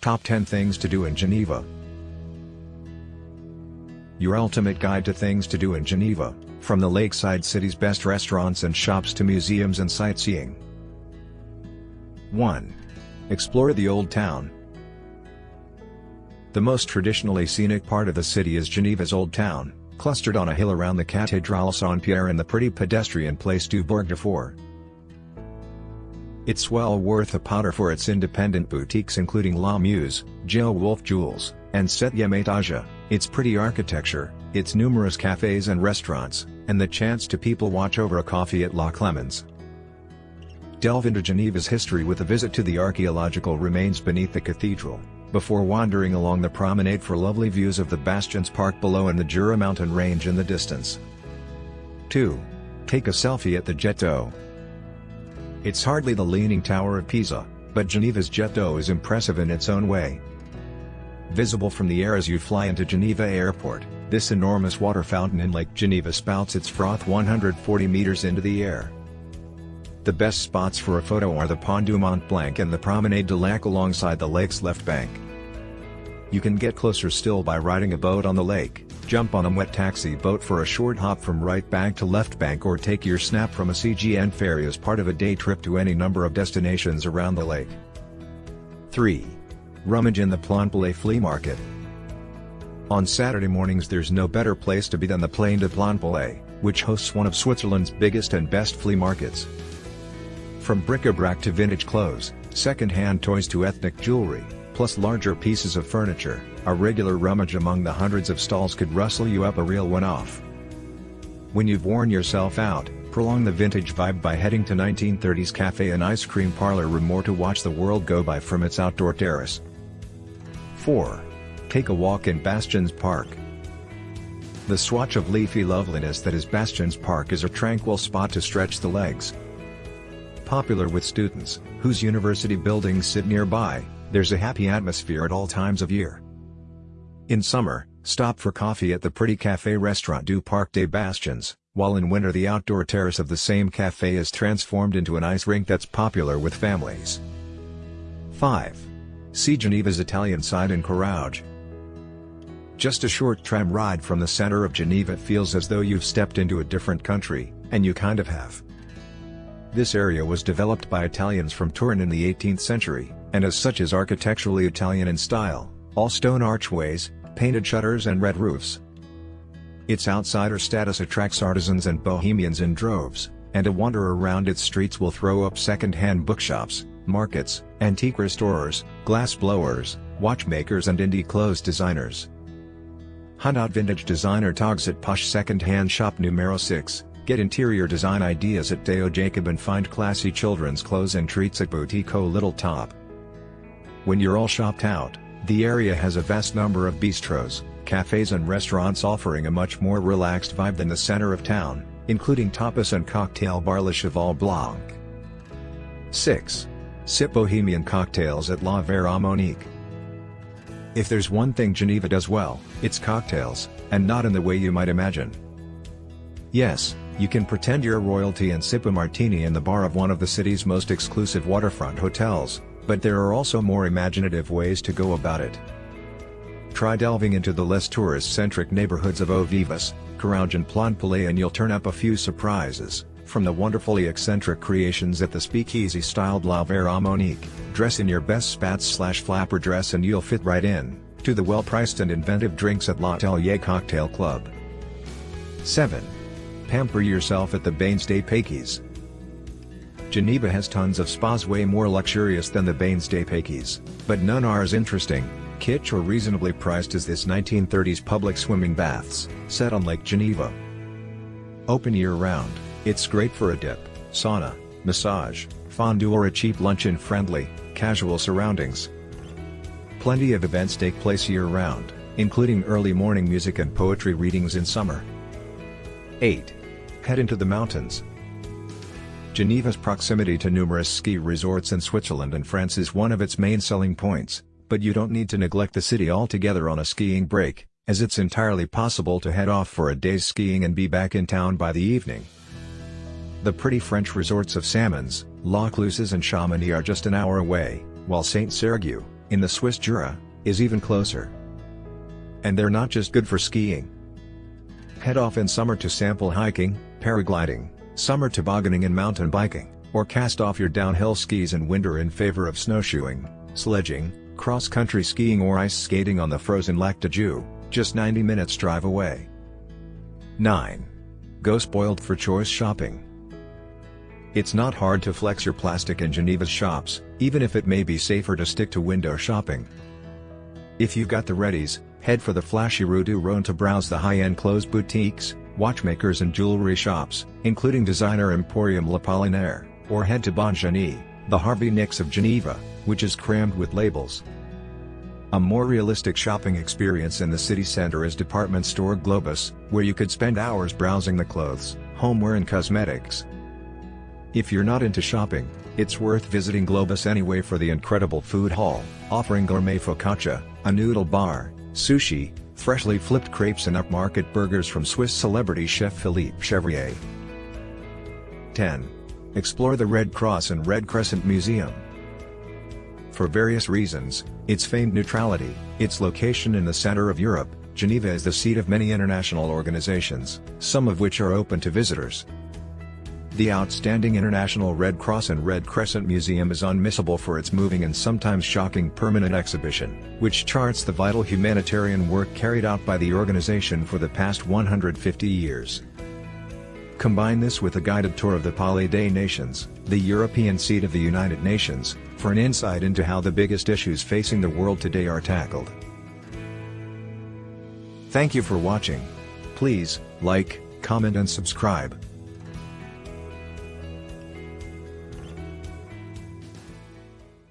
Top 10 Things to Do in Geneva Your ultimate guide to things to do in Geneva, from the lakeside city's best restaurants and shops to museums and sightseeing. 1. Explore the Old Town. The most traditionally scenic part of the city is Geneva's Old Town, clustered on a hill around the Cathédrale Saint-Pierre and the pretty pedestrian place du Bourg de Four. It's well worth a powder for its independent boutiques including La Muse, Jill Wolf Jewels, and Septième Étage, its pretty architecture, its numerous cafes and restaurants, and the chance to people watch over a coffee at La Clemence. Delve into Geneva's history with a visit to the archaeological remains beneath the cathedral, before wandering along the promenade for lovely views of the Bastions Park below and the Jura mountain range in the distance. 2. Take a selfie at the Jet d'Eau. It's hardly the Leaning Tower of Pisa, but Geneva's Jet d'Eau is impressive in its own way. Visible from the air as you fly into Geneva Airport, this enormous water fountain in Lake Geneva spouts its froth 140 meters into the air. The best spots for a photo are the Pont du Mont Blanc and the Promenade du Lac alongside the lake's left bank. You can get closer still by riding a boat on the lake, jump on a wet taxi boat for a short hop from right bank to left bank or take your snap from a CGN ferry as part of a day trip to any number of destinations around the lake. 3. Rummage in the Plainpalais Flea Market. On Saturday mornings there's no better place to be than the Plaine de Plainpalais, which hosts one of Switzerland's biggest and best flea markets. From bric-a-brac to vintage clothes, second-hand toys to ethnic jewelry, plus larger pieces of furniture, a regular rummage among the hundreds of stalls could rustle you up a real one-off. When you've worn yourself out, prolong the vintage vibe by heading to 1930s Cafe and Ice Cream Parlor Remor to watch the world go by from its outdoor terrace. 4. Take a walk in Bastions Park. The swatch of leafy loveliness that is Bastions Park is a tranquil spot to stretch the legs. Popular with students, whose university buildings sit nearby, there's a happy atmosphere at all times of year. In summer, stop for coffee at the pretty cafe restaurant du Parc des Bastions, while in winter the outdoor terrace of the same cafe is transformed into an ice rink that's popular with families. 5. See Geneva's Italian side in Carouge. Just a short tram ride from the center of Geneva feels as though you've stepped into a different country, and you kind of have. This area was developed by Italians from Turin in the 18th century, and as such is architecturally Italian in style, all stone archways, painted shutters and red roofs. Its outsider status attracts artisans and bohemians in droves, and a wander around its streets will throw up second-hand bookshops, markets, antique restorers, glass blowers, watchmakers and indie clothes designers. Hunt out vintage designer togs at Posh Second-Hand Shop Numero 6, get interior design ideas at Deo Jacob and find classy children's clothes and treats at Boutique Little Top. When you're all shopped out, the area has a vast number of bistros, cafes and restaurants offering a much more relaxed vibe than the center of town, including tapas and cocktail bar Le Cheval Blanc. 6. Sip Bohemian cocktails at La Verre à Monique. If there's one thing Geneva does well, it's cocktails, and not in the way you might imagine. Yes, you can pretend you're royalty and sip a martini in the bar of one of the city's most exclusive waterfront hotels, but there are also more imaginative ways to go about it. Try delving into the less tourist-centric neighborhoods of Eau Vives, Carouge and Plainpalais and you'll turn up a few surprises, from the wonderfully eccentric creations at the speakeasy-styled La Verre à Monique, dress in your best spats slash flapper dress and you'll fit right in, to the well-priced and inventive drinks at L'Atelier Cocktail Club. 7. Pamper yourself at the Bains des Paquis. Geneva has tons of spas way more luxurious than the Bains de Paquis, but none are as interesting, kitsch or reasonably priced as this 1930s public swimming baths, set on Lake Geneva. Open year-round, it's great for a dip, sauna, massage, fondue or a cheap lunch in friendly, casual surroundings. Plenty of events take place year-round, including early morning music and poetry readings in summer. 8. Head into the mountains, Geneva's proximity to numerous ski resorts in Switzerland and France is one of its main selling points, but you don't need to neglect the city altogether on a skiing break, as it's entirely possible to head off for a day's skiing and be back in town by the evening. The pretty French resorts of Samoëns, La Clusaz and Chamonix are just an hour away, while Saint-Cergue, in the Swiss Jura, is even closer. And they're not just good for skiing. Head off in summer to sample hiking, paragliding, summer tobogganing and mountain biking, or cast off your downhill skis in winter in favor of snowshoeing, sledging, cross-country skiing or ice skating on the frozen Lac de Joux, just 90 minutes drive away. 9. Go spoiled for choice shopping. It's not hard to flex your plastic in Geneva's shops, even if it may be safer to stick to window shopping. If you've got the readies, head for the flashy Rue du Rhône to browse the high-end clothes boutiques, watchmakers and jewelry shops, including designer Emporium L'Apollinaire, or head to Bongénie, the Harvey Nicks of Geneva, which is crammed with labels. A more realistic shopping experience in the city center is department store Globus, where you could spend hours browsing the clothes, homeware and cosmetics. If you're not into shopping, it's worth visiting Globus anyway for the incredible food hall, offering gourmet focaccia, a noodle bar, sushi, freshly flipped crepes and upmarket burgers from Swiss celebrity chef Philippe Chevrier. 10. Explore the Red Cross and Red Crescent Museum. For various reasons, its famed neutrality, its location in the center of Europe, Geneva is the seat of many international organizations, some of which are open to visitors. The outstanding International Red Cross and Red Crescent Museum is unmissable for its moving and sometimes shocking permanent exhibition, which charts the vital humanitarian work carried out by the organization for the past 150 years. Combine this with a guided tour of the Palais des Nations, the European seat of the United Nations, for an insight into how the biggest issues facing the world today are tackled. Thank you for watching. Please, like, comment and subscribe.